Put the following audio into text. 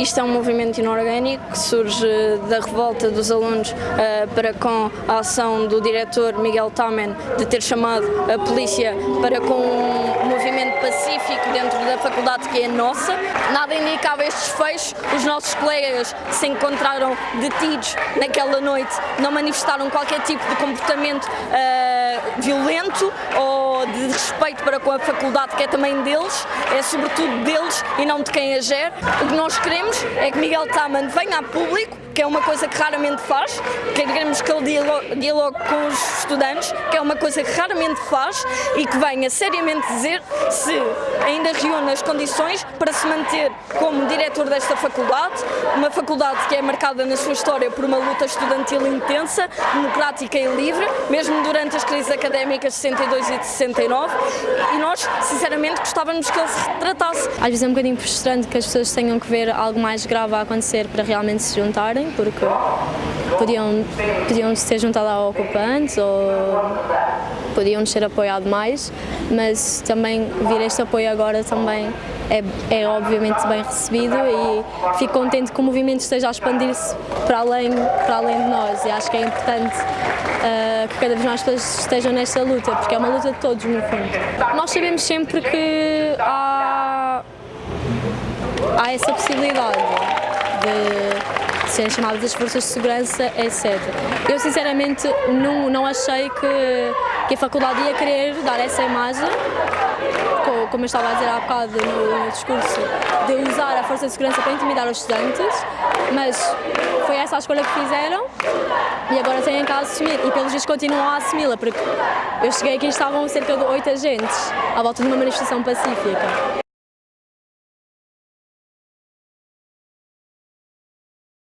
Isto é um movimento inorgânico que surge da revolta dos alunos uh, para com a ação do diretor Miguel Tamen de ter chamado a polícia para com um movimento pacífico dentro da faculdade que é nossa. Nada indicava estes fechos, os nossos colegas se encontraram detidos naquela noite, não manifestaram qualquer tipo de comportamento uh, violento ou de respeito para com a faculdade que é também deles, é sobretudo deles e não de quem a gera. O que nós queremos é que Miguel Taman venha a público, que é uma coisa que raramente faz, queremos que ele dialogue, com os estudantes, que é uma coisa que raramente faz e que venha seriamente dizer se ainda reúne as condições para se manter como diretor desta faculdade, uma faculdade que é marcada na sua história por uma luta estudantil intensa, democrática e livre, mesmo durante as crises académicas de 62 e de 69, e nós, sinceramente, gostávamos que ele se retratasse. Às vezes é um bocadinho frustrante que as pessoas tenham que ver algo mais grave a acontecer para realmente se juntarem, porque podiam, podiam se ter juntado ao ocupantes ou podiam ser apoiado mais, mas também vir este apoio agora também é, é obviamente bem recebido e fico contente que o movimento esteja a expandir-se para além, para além de nós e acho que é importante uh, que cada vez mais pessoas estejam nesta luta, porque é uma luta de todos no fundo. Nós sabemos sempre que há, há essa possibilidade de serem chamadas as forças de segurança, etc. Eu sinceramente não, não achei que, que a faculdade ia querer dar essa imagem como eu estava a dizer há bocado no discurso, de usar a força de segurança para intimidar os estudantes, mas foi essa a escolha que fizeram e agora têm que assumir e pelos vistos continuam a assumi-la, porque eu cheguei aqui e estavam cerca de oito agentes à volta de uma manifestação pacífica.